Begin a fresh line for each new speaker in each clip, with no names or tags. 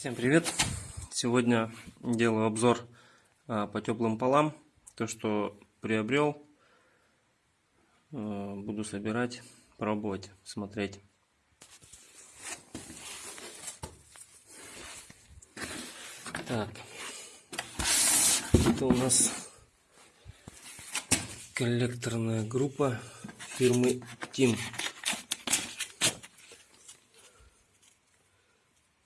Всем привет! Сегодня делаю обзор а, по теплым полам. То, что приобрел, а, буду собирать, пробовать, смотреть. Так, это у нас коллекторная группа фирмы Тим.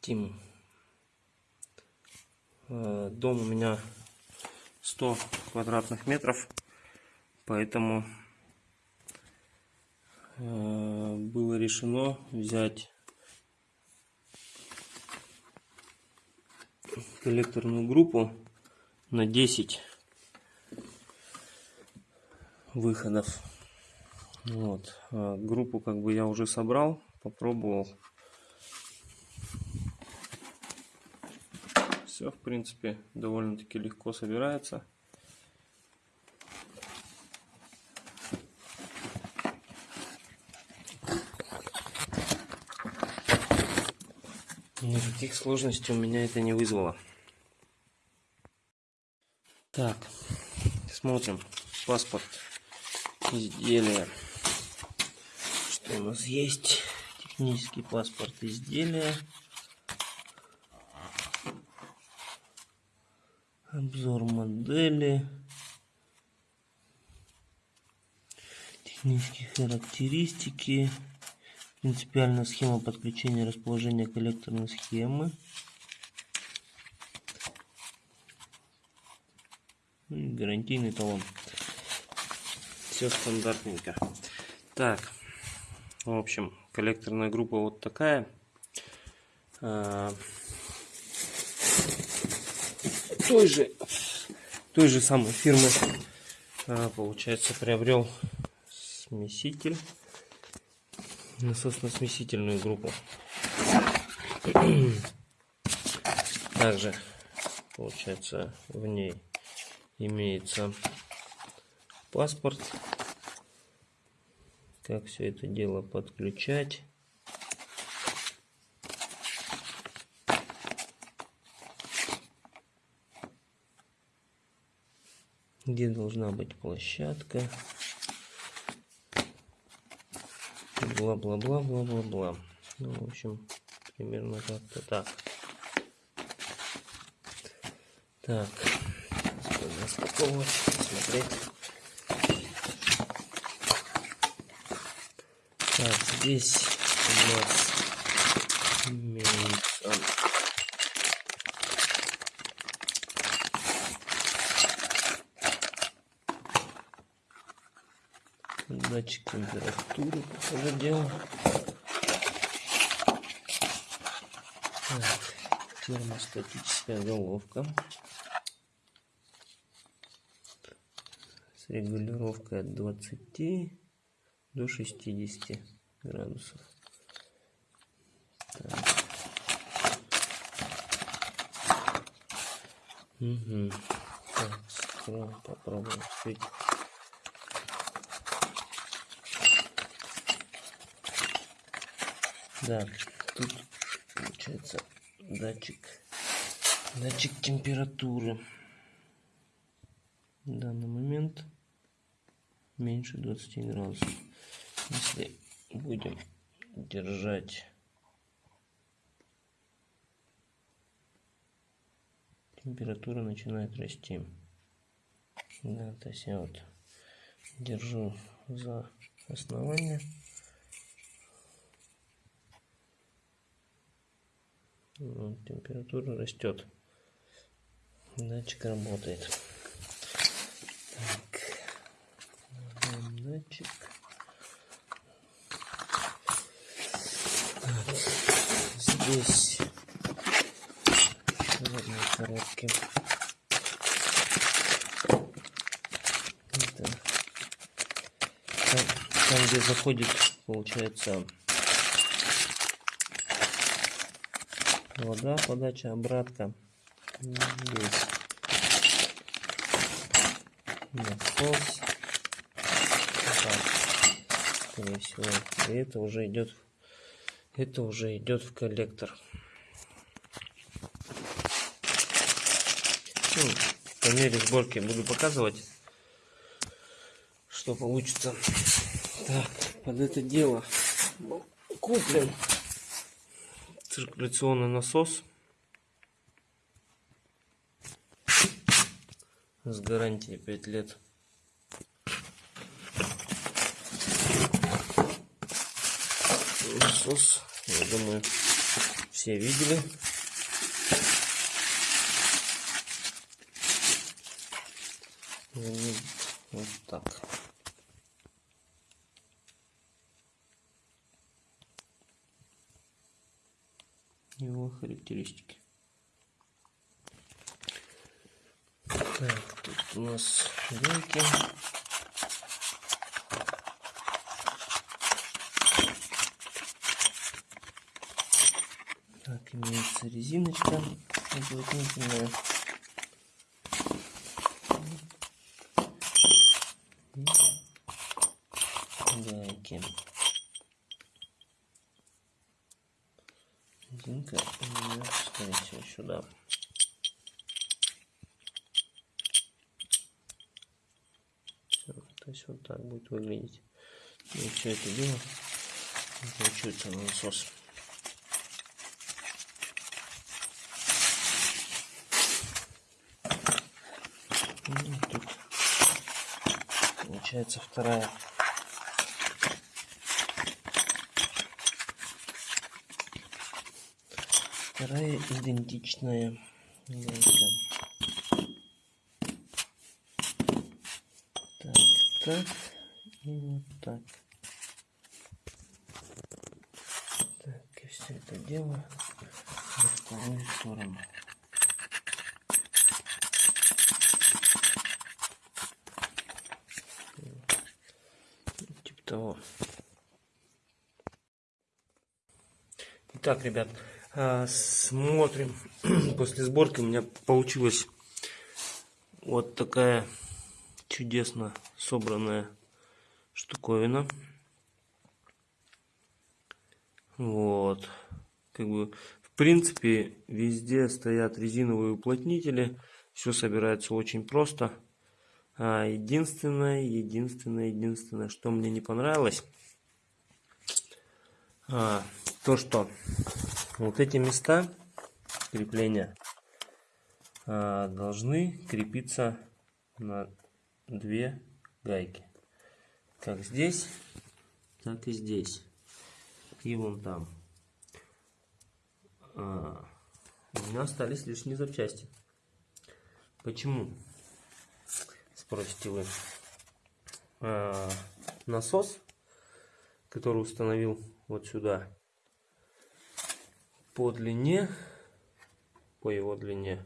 Тим. Э, дом у меня 100 квадратных метров, поэтому э, было решено взять коллекторную группу на 10 выходов. Вот. А группу как бы я уже собрал, попробовал. Все, в принципе, довольно-таки легко собирается. Никаких сложностей у меня это не вызвало. Так, смотрим. Паспорт изделия. Что у нас есть? Технический паспорт изделия. Обзор модели, технические характеристики, принципиальная схема подключения и расположения коллекторной схемы. Ну гарантийный талон. Все стандартненько. Так, в общем, коллекторная группа вот такая. Той же, той же самой фирмы, а, получается, приобрел смеситель, насосно-смесительную группу. Также, получается, в ней имеется паспорт, как все это дело подключать. Где должна быть площадка. Бла-бла-бла-бла-бла-бла. Ну, в общем, примерно как-то так. Так, смотреть. Так, здесь у нас датчик температуры, похоже дело. Так, термостатическая головка с регулировкой от 20 до 60 градусов. Так. Угу. Так, попробуем открыть. Да, тут получается датчик, датчик температуры. В данный момент меньше 20 градусов. Если будем держать температура начинает расти. Да, то есть я вот держу за основание. Температура растет. Датчик работает. Так. Датчик. Так. Здесь в одной коробке. Это. Там, там, где заходит, получается, вода, подача, обратка. Здесь насос. Так, скорее всего. И это уже идет, это уже идет в коллектор. Ну, по мере сборки буду показывать, что получится. Так, под это дело куплен циркуляционный насос с гарантией 5 лет. Насос, я думаю, все видели. Вот так. Его характеристики. Так, тут у нас гайки. Так, имеется резиночка уплотнительная. гайки. Резинка идет, скорее сюда. Все, то есть вот так будет выглядеть. И все это дело получается насос. Ну, тут получается вторая вторая идентичная гайка. Так, так и вот так. Так, и все это дело во вторую сторону. Типа того. Итак, ребят, смотрим. После сборки у меня получилась вот такая чудесно собранная штуковина. Вот. Как бы, в принципе, везде стоят резиновые уплотнители. Все собирается очень просто. А единственное, единственное, единственное, что мне не понравилось, а, то, что вот эти места крепления а, должны крепиться на две гайки. Как здесь, так и здесь. И вон там. А, у меня остались лишние запчасти. Почему? Спросите вы. А, насос, который установил вот сюда, по длине, по его длине,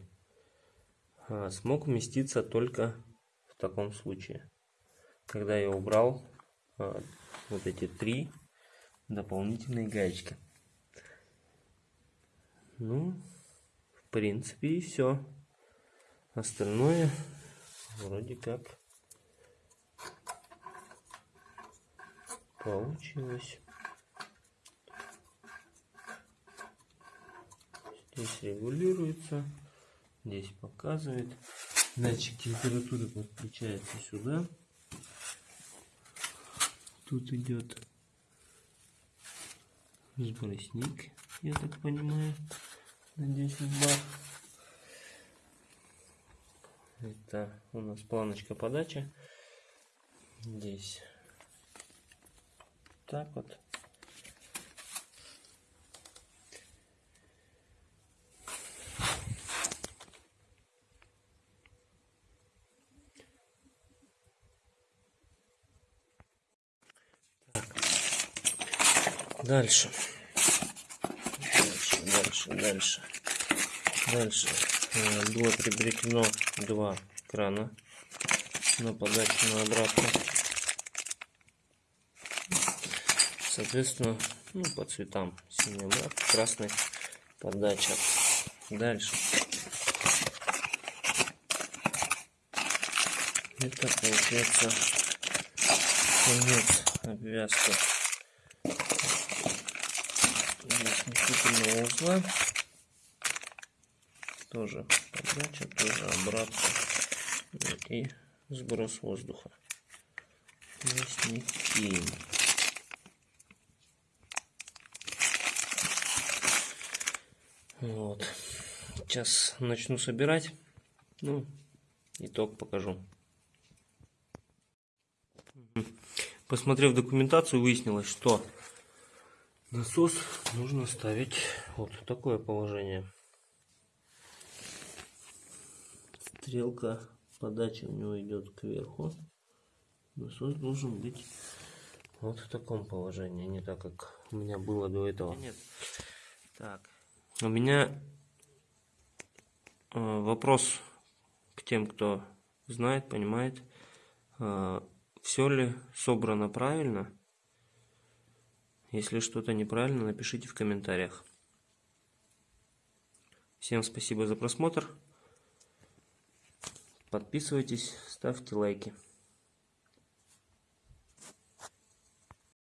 а, смог вместиться только в таком случае. Когда я убрал а, вот эти три дополнительные гаечки. Ну, в принципе и все. Остальное вроде как получилось. Здесь регулируется. Здесь показывает. Датчик температуры подключается сюда. Тут идет сбросник, я так понимаю, на 10 бар. Это у нас планочка подачи. Здесь так вот. Дальше. Дальше, дальше, дальше. Дальше. Э, было приобретено два крана на подачу на обратно. Соответственно, ну, по цветам синий обратно, красный подача. Дальше. Это получается конец обвязки сместительного узла. Тоже подача, тоже обратно. И сброс воздуха. Вот. Сейчас начну собирать. Ну, итог покажу. Посмотрев документацию, выяснилось, что насос нужно ставить вот в такое положение. Стрелка подачи у него идет кверху. Насос должен быть вот в таком положении, не так как у меня было до этого. Нет. Так. У меня э, вопрос к тем, кто знает, понимает, э, все ли собрано правильно. Если что-то неправильно, напишите в комментариях. Всем спасибо за просмотр. Подписывайтесь, ставьте лайки.